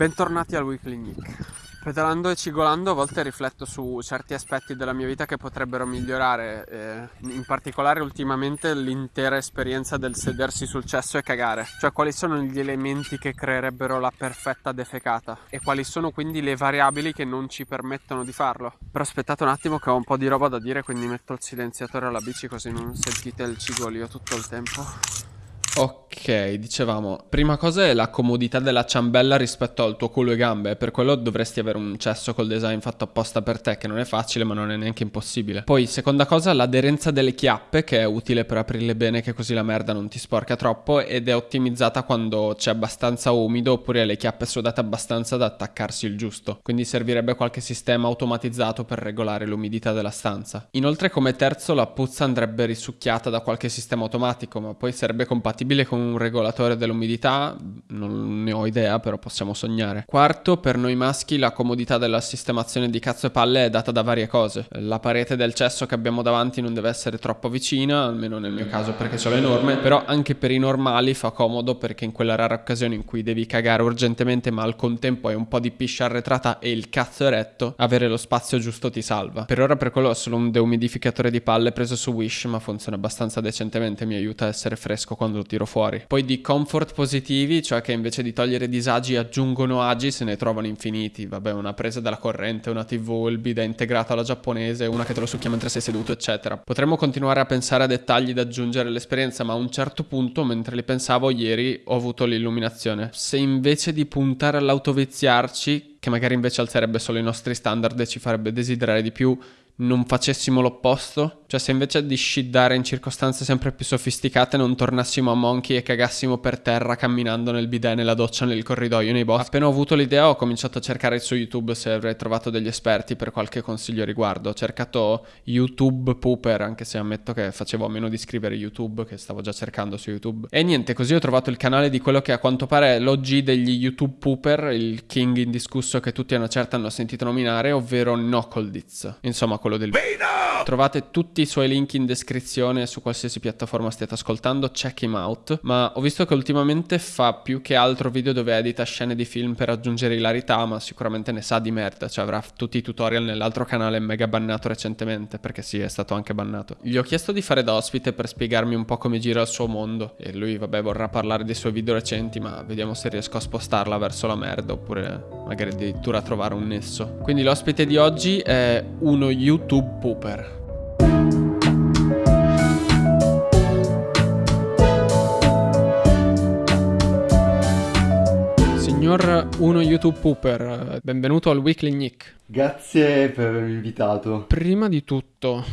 Bentornati al Weekly Nick. Pedalando e cigolando a volte rifletto su certi aspetti della mia vita che potrebbero migliorare, eh, in particolare ultimamente l'intera esperienza del sedersi sul cesso e cagare, cioè quali sono gli elementi che creerebbero la perfetta defecata e quali sono quindi le variabili che non ci permettono di farlo. Però aspettate un attimo che ho un po' di roba da dire, quindi metto il silenziatore alla bici così non sentite il cigolio tutto il tempo. Ok, dicevamo, prima cosa è la comodità della ciambella rispetto al tuo culo e gambe, per quello dovresti avere un cesso col design fatto apposta per te, che non è facile ma non è neanche impossibile. Poi, seconda cosa, l'aderenza delle chiappe, che è utile per aprirle bene, che così la merda non ti sporca troppo, ed è ottimizzata quando c'è abbastanza umido oppure le chiappe sudate abbastanza da attaccarsi il giusto. Quindi servirebbe qualche sistema automatizzato per regolare l'umidità della stanza. Inoltre, come terzo, la puzza andrebbe risucchiata da qualche sistema automatico, ma poi sarebbe compatibile compatibile con un regolatore dell'umidità? Non ne ho idea, però possiamo sognare. Quarto, per noi maschi la comodità della sistemazione di cazzo e palle è data da varie cose. La parete del cesso che abbiamo davanti non deve essere troppo vicina, almeno nel mio caso perché ce l'ho enorme, però anche per i normali fa comodo perché in quella rara occasione in cui devi cagare urgentemente ma al contempo hai un po' di piscia arretrata e il cazzo eretto, avere lo spazio giusto ti salva. Per ora per quello ho solo un deumidificatore di palle preso su Wish ma funziona abbastanza decentemente, mi aiuta a essere fresco quando tiro fuori. Poi di comfort positivi, cioè che invece di togliere disagi aggiungono agi, se ne trovano infiniti. Vabbè, una presa dalla corrente, una TV, il bidet integrato alla giapponese, una che te lo succhia mentre sei seduto, eccetera. Potremmo continuare a pensare a dettagli da aggiungere all'esperienza, ma a un certo punto, mentre li pensavo ieri, ho avuto l'illuminazione. Se invece di puntare all'autoviziarci, che magari invece alzerebbe solo i nostri standard e ci farebbe desiderare di più, non facessimo l'opposto? Cioè se invece di sciddare in circostanze sempre più sofisticate non tornassimo a Monkey e cagassimo per terra camminando nel bidet, nella doccia, nel corridoio, nei boschi. Appena ho avuto l'idea ho cominciato a cercare su YouTube se avrei trovato degli esperti per qualche consiglio riguardo. Ho cercato YouTube Pooper, anche se ammetto che facevo a meno di scrivere YouTube, che stavo già cercando su YouTube. E niente, così ho trovato il canale di quello che a quanto pare è l'OG degli YouTube Pooper, il king indiscusso che tutti a una certa hanno sentito nominare, ovvero Knuckleditz. Insomma, quello del... Vino! Trovate tutti i suoi link in descrizione su qualsiasi piattaforma stiate ascoltando, check him out. Ma ho visto che ultimamente fa più che altro video dove edita scene di film per aggiungere ilarità, ma sicuramente ne sa di merda, cioè avrà tutti i tutorial nell'altro canale mega bannato recentemente, perché sì, è stato anche bannato. Gli ho chiesto di fare da ospite per spiegarmi un po' come gira il suo mondo e lui, vabbè, vorrà parlare dei suoi video recenti, ma vediamo se riesco a spostarla verso la merda oppure magari addirittura trovare un nesso. Quindi l'ospite di oggi è uno YouTube pooper. Signor Uno YouTube Pooper, benvenuto al Weekly Nick. Grazie per avermi invitato. Prima di tutto,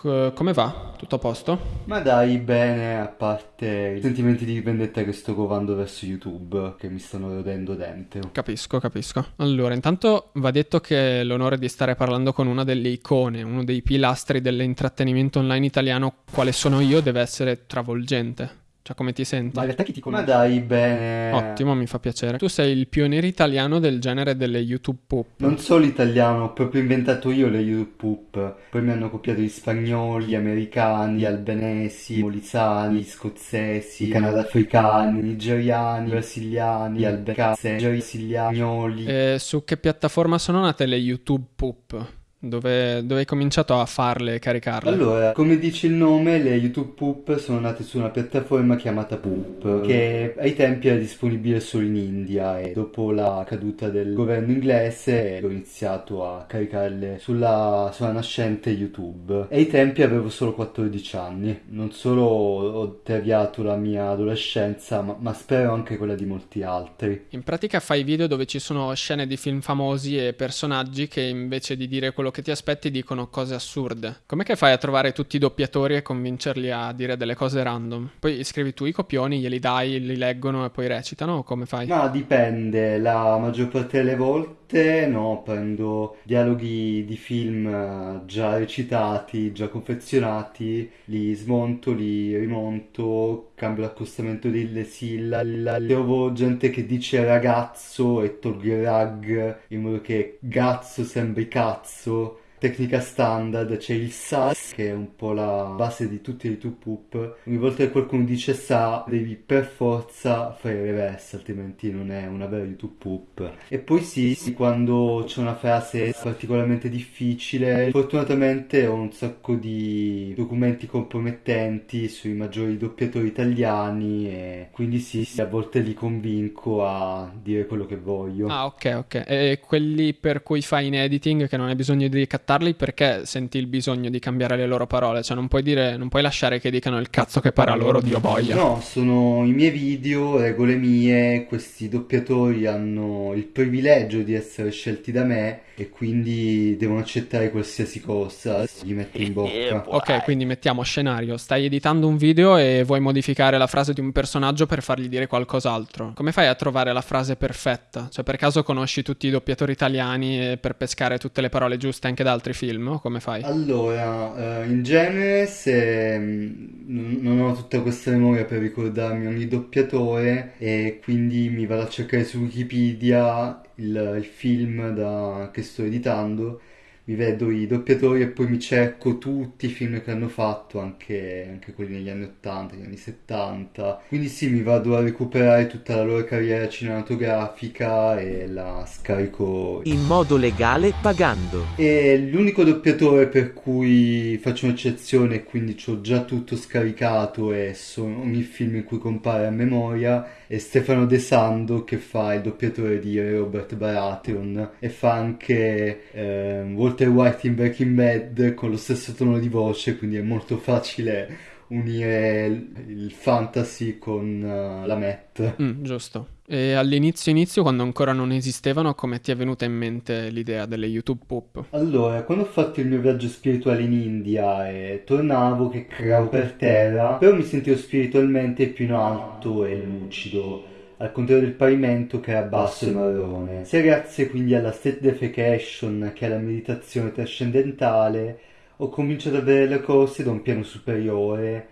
c- come va? Tutto a posto? Ma dai, bene, a parte i sentimenti di vendetta che sto covando verso YouTube, che mi stanno rodendo dentro. Capisco, capisco. Allora, intanto va detto che l'onore di stare parlando con una delle icone, uno dei pilastri dell'intrattenimento online italiano, quale sono io, deve essere travolgente. Cioè, come ti senti? Ma in realtà chi ti conosce? Ma dai, bene. Ottimo, mi fa piacere. Tu sei il pioniere italiano del genere delle YouTube Poop. Non solo italiano, ho proprio inventato io le YouTube Poop. Poi mi hanno copiato gli spagnoli, gli americani, gli albanesi, i molisani, gli scozzesi, i canadafricani, i nigeriani, i brasiliani, gli albanesi, i brasiliani. E su che piattaforma sono nate le YouTube Poop? Dove, dove, hai cominciato a farle e caricarle? Allora, come dice il nome, le YouTube Poop sono nate su una piattaforma chiamata Poop, che ai tempi era disponibile solo in India e dopo la caduta del governo inglese ho iniziato a caricarle sulla, sulla nascente YouTube. E ai tempi avevo solo 14 anni. Non solo ho deviato la mia adolescenza, ma, ma spero anche quella di molti altri. In pratica fai video dove ci sono scene di film famosi e personaggi che invece di dire quello quello che ti aspetti dicono cose assurde. Com'è che fai a trovare tutti i doppiatori e convincerli a dire delle cose random? Poi scrivi tu i copioni, glieli dai, li leggono e poi recitano o come fai? No, dipende. La maggior parte delle volte no, prendo dialoghi di film eh, già recitati, già confezionati, li smonto, li rimonto, cambio l'accostamento delle sillabe. Trovo gente che dice ragazzo e tolgo il rag in modo che gazzo sembri cazzo tecnica standard, c'è il SAS che è un po' la base di tutti i YouTube poop. Ogni volta che qualcuno dice sa, devi per forza fare il reverse, altrimenti non è una vera YouTube poop. E poi sì, sì, quando c'è una frase particolarmente difficile, fortunatamente ho un sacco di documenti compromettenti sui maggiori doppiatori italiani e quindi sì, sì a volte li convinco a dire quello che voglio. Ah, ok, ok. E quelli per cui fai in editing che non hai bisogno di ricattarli, perché senti il bisogno di cambiare le loro parole? Cioè, non puoi dire, non puoi lasciare che dicano il cazzo che para loro, Dio boia. No, sono i miei video, regole mie, questi doppiatori hanno il privilegio di essere scelti da me e quindi devono accettare qualsiasi cosa gli metto in bocca. Ok, quindi mettiamo scenario, stai editando un video e vuoi modificare la frase di un personaggio per fargli dire qualcos'altro. Come fai a trovare la frase perfetta? Cioè, per caso conosci tutti i doppiatori italiani per pescare tutte le parole giuste anche da altri film? O come fai? Allora, eh, in genere se mm, non ho tutta questa memoria per ricordarmi ogni doppiatore e quindi mi vado a cercare su Wikipedia il, il film da, che sto editando mi vedo i doppiatori e poi mi cerco tutti i film che hanno fatto, anche, anche, quelli negli anni 80, negli anni 70. Quindi sì, mi vado a recuperare tutta la loro carriera cinematografica e la scarico in modo legale pagando. E l'unico doppiatore per cui faccio un'eccezione quindi ho già tutto scaricato e sono ogni film in cui compare a memoria è Stefano De Sando che fa il doppiatore di Robert Baratheon e fa anche eh, Walter White in Breaking Bad con lo stesso tono di voce, quindi è molto facile unire il fantasy con uh, la Met. Mm, giusto. E all'inizio inizio, quando ancora non esistevano, come ti è venuta in mente l'idea delle YouTube Pop? Allora, quando ho fatto il mio viaggio spirituale in India e tornavo che creavo per terra, però mi sentivo spiritualmente più in alto e lucido al contrario del pavimento che era basso e marrone. Sia grazie quindi alla state defecation che alla meditazione trascendentale, ho cominciato ad avere le corse da un piano superiore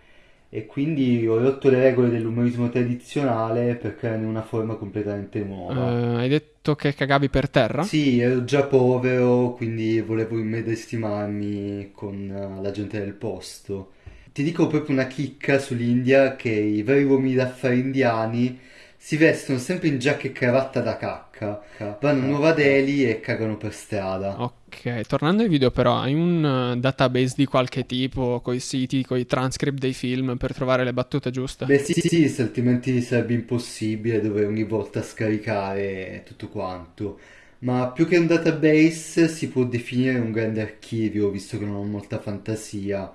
e quindi ho rotto le regole dell'umorismo tradizionale per crearne una forma completamente nuova. Uh, hai detto che cagavi per terra? Sì, ero già povero, quindi volevo immedesimarmi con uh, la gente del posto. Ti dico proprio una chicca sull'India che i veri uomini d'affari indiani si vestono sempre in giacca e cravatta da cacca, vanno a Nuova Delhi e cagano per strada. Ok, tornando ai video però, hai un uh, database di qualche tipo, con i siti, con i transcript dei film per trovare le battute giuste? Beh sì, sì, sì, altrimenti sarebbe impossibile dover ogni volta scaricare tutto quanto. Ma più che un database si può definire un grande archivio, visto che non ho molta fantasia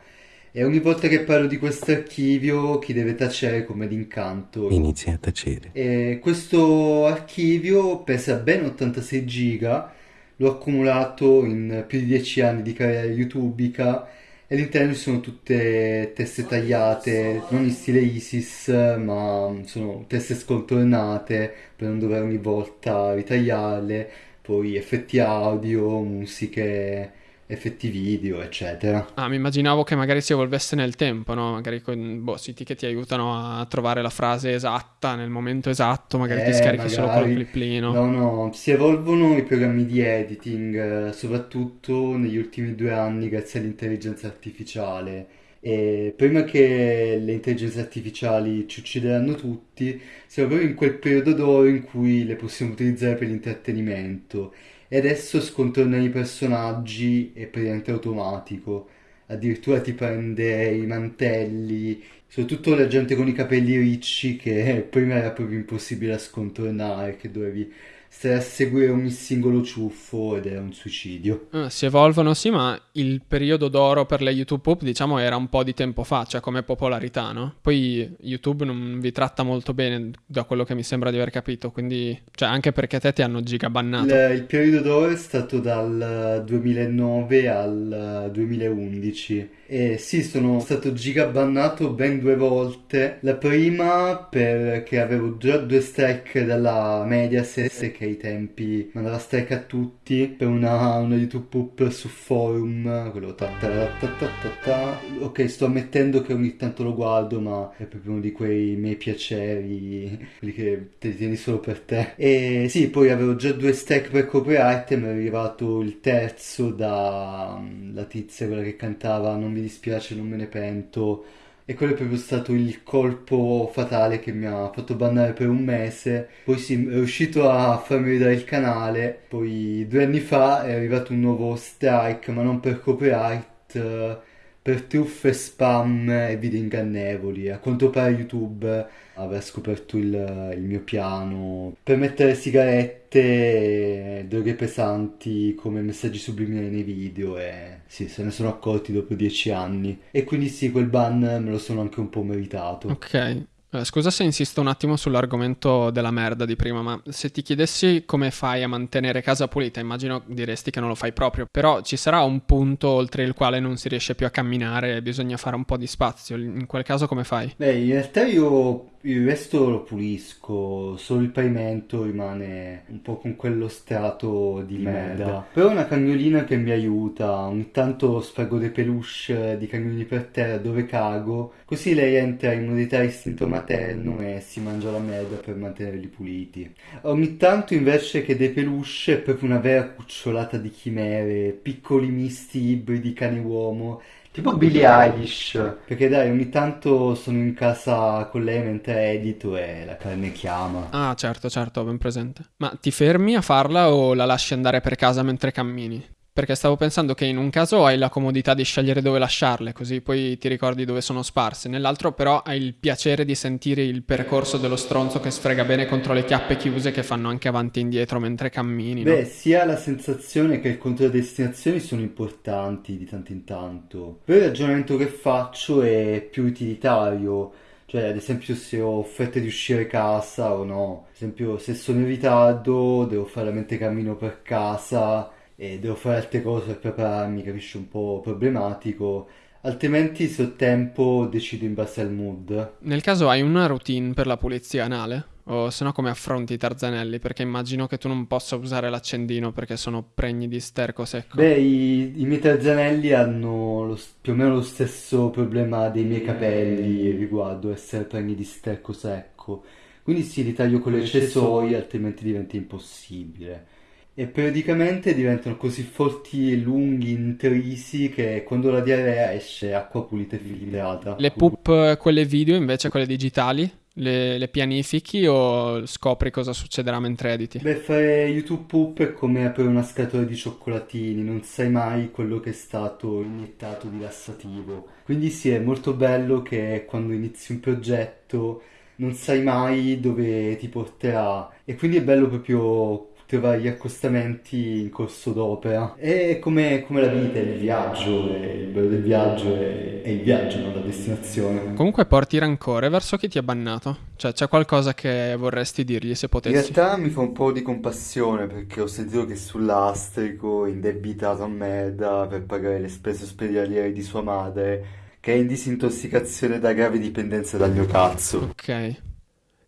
e ogni volta che parlo di questo archivio, chi deve tacere come d'incanto inizia a tacere. E questo archivio pesa ben 86 giga, l'ho accumulato in più di 10 anni di carriera youtubica e all'interno ci sono tutte teste tagliate, non in stile ISIS, ma sono teste scontornate per non dover ogni volta ritagliarle, poi effetti audio, musiche effetti video, eccetera. Ah, mi immaginavo che magari si evolvesse nel tempo, no? Magari con boh, siti che ti aiutano a trovare la frase esatta nel momento esatto, magari eh, ti scarichi magari. solo col cliplino. No, no, si evolvono i programmi di editing, eh, soprattutto negli ultimi due anni grazie all'intelligenza artificiale. E prima che le intelligenze artificiali ci uccideranno tutti, siamo proprio in quel periodo d'oro in cui le possiamo utilizzare per l'intrattenimento e adesso scontornare i personaggi è praticamente automatico. Addirittura ti prende i mantelli, soprattutto la gente con i capelli ricci che prima era proprio impossibile da scontornare, che dovevi stare a seguire ogni singolo ciuffo ed era un suicidio. Ah, si evolvono sì, ma il periodo d'oro per le YouTube Pop diciamo era un po' di tempo fa, cioè come popolarità, no? Poi YouTube non vi tratta molto bene da quello che mi sembra di aver capito, quindi cioè anche perché te ti hanno gigabannato. Il, il periodo d'oro è stato dal 2009 al 2011 e sì, sono stato gigabannato ben due volte. La prima perché avevo già due strike dalla Mediaset che ai tempi mandava strike a tutti per una, una YouTube poop su forum, quello ta ta ta ta ta ta. Ok, sto ammettendo che ogni tanto lo guardo, ma è proprio uno di quei miei piaceri, quelli che te li tieni solo per te. E sì, poi avevo già due strike per copyright e mi è arrivato il terzo da la tizia, quella che cantava Non dispiace, non me ne pento e quello è proprio stato il colpo fatale che mi ha fatto bannare per un mese. Poi sì, è riuscito a farmi ridare il canale. Poi due anni fa è arrivato un nuovo strike, ma non per copyright, per truffe, spam e video ingannevoli. A quanto pare YouTube aver scoperto il, il mio piano per mettere sigarette, droghe pesanti come messaggi subliminali nei video e sì, se ne sono accorti dopo dieci anni. E quindi sì, quel ban me lo sono anche un po' meritato. Ok, scusa se insisto un attimo sull'argomento della merda di prima, ma se ti chiedessi come fai a mantenere casa pulita, immagino diresti che non lo fai proprio, però ci sarà un punto oltre il quale non si riesce più a camminare e bisogna fare un po' di spazio. In quel caso come fai? Beh, in realtà io il resto lo pulisco, solo il pavimento rimane un po' con quello strato di, di merda. merda. Però una cagnolina che mi aiuta, ogni tanto sfraggo dei peluche di cagnolini per terra dove cago, così lei entra in modalità istinto materno e si mangia la merda per mantenerli puliti. Ogni tanto invece che dei peluche è proprio una vera cucciolata di chimere, piccoli misti ibridi cane-uomo Tipo Billie Eilish. Perché dai, ogni tanto sono in casa con lei mentre edito e la carne chiama. Ah, certo, certo, ben presente. Ma ti fermi a farla o la lasci andare per casa mentre cammini? Perché stavo pensando che in un caso hai la comodità di scegliere dove lasciarle, così poi ti ricordi dove sono sparse, nell'altro però hai il piacere di sentire il percorso dello stronzo che sfrega bene contro le chiappe chiuse che fanno anche avanti e indietro mentre cammini. Beh, no? sia la sensazione che il controllo delle destinazioni sono importanti di tanto in tanto. Poi il ragionamento che faccio è più utilitario. Cioè, ad esempio, se ho offerte di uscire casa o no. Ad esempio, se sono in ritardo, devo fare la mente cammino per casa e devo fare altre cose per prepararmi, capisci, un po' problematico. Altrimenti, se ho tempo, decido in base al mood. Nel caso hai una routine per la pulizia anale? O se no come affronti i tarzanelli? Perché immagino che tu non possa usare l'accendino perché sono pregni di sterco secco. Beh, i, i miei tarzanelli hanno lo, più o meno lo stesso problema dei miei capelli riguardo essere pregni di sterco secco. Quindi sì, li taglio con le accessori, altrimenti diventa impossibile e periodicamente diventano così forti e lunghi, intrisi, che quando la diarrea esce acqua pulita e filtrata. Le poop, quelle video invece, quelle digitali, le, le, pianifichi o scopri cosa succederà mentre editi? Beh, fare YouTube poop è come aprire una scatola di cioccolatini, non sai mai quello che è stato iniettato di lassativo. Quindi sì, è molto bello che quando inizi un progetto non sai mai dove ti porterà e quindi è bello proprio trovare gli accostamenti in corso d'opera. È come, come la vita, è il viaggio, è il bello del viaggio è, è, il viaggio, non la destinazione. Comunque porti rancore verso chi ti ha bannato? Cioè c'è qualcosa che vorresti dirgli se potessi? In realtà mi fa un po' di compassione perché ho sentito che sull'astrico indebitato a merda per pagare le spese ospedaliere di sua madre che è in disintossicazione da grave dipendenza dal mio cazzo. Ok.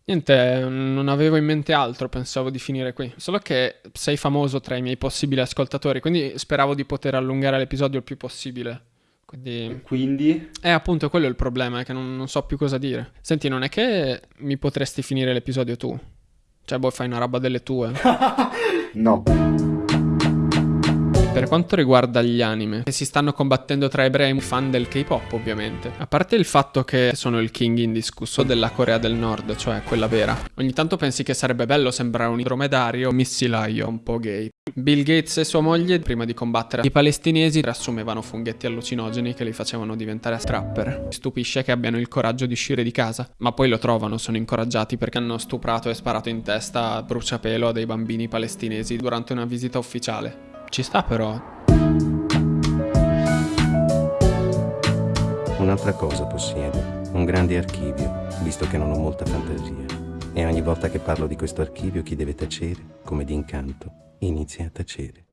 Niente, non avevo in mente altro, pensavo di finire qui. Solo che sei famoso tra i miei possibili ascoltatori, quindi speravo di poter allungare l'episodio il più possibile. Quindi... quindi? Eh, appunto, quello è il problema, è che non, non, so più cosa dire. Senti, non è che mi potresti finire l'episodio tu? Cioè, boh, fai una roba delle tue? no. Per quanto riguarda gli anime, che si stanno combattendo tra ebrei fan del K-pop ovviamente, a parte il fatto che sono il king indiscusso della Corea del Nord, cioè quella vera, ogni tanto pensi che sarebbe bello sembrare un dromedario missilaio un po' gay. Bill Gates e sua moglie, prima di combattere i palestinesi, riassumevano funghetti allucinogeni che li facevano diventare strapper. Stupisce che abbiano il coraggio di uscire di casa, ma poi lo trovano, sono incoraggiati perché hanno stuprato e sparato in testa a bruciapelo a dei bambini palestinesi durante una visita ufficiale. Ci sta però. Un'altra cosa possiedo, un grande archivio, visto che non ho molta fantasia. E ogni volta che parlo di questo archivio chi deve tacere, come d'incanto, inizia a tacere.